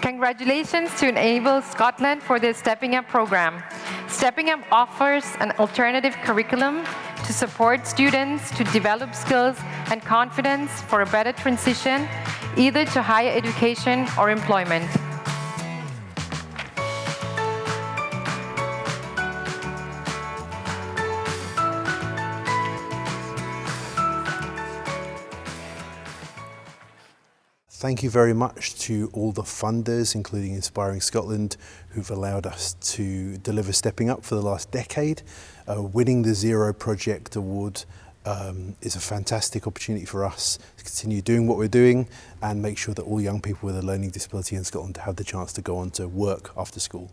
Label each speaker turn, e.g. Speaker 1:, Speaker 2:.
Speaker 1: Congratulations to Enable Scotland for their Stepping Up program. Stepping Up offers an alternative curriculum to support students to develop skills and confidence for a better transition either to higher education or employment.
Speaker 2: Thank you very much to all the funders, including Inspiring Scotland, who've allowed us to deliver Stepping Up for the last decade. Uh, winning the Zero Project Award um, is a fantastic opportunity for us to continue doing what we're doing and make sure that all young people with a learning disability in Scotland have the chance to go on to work after school.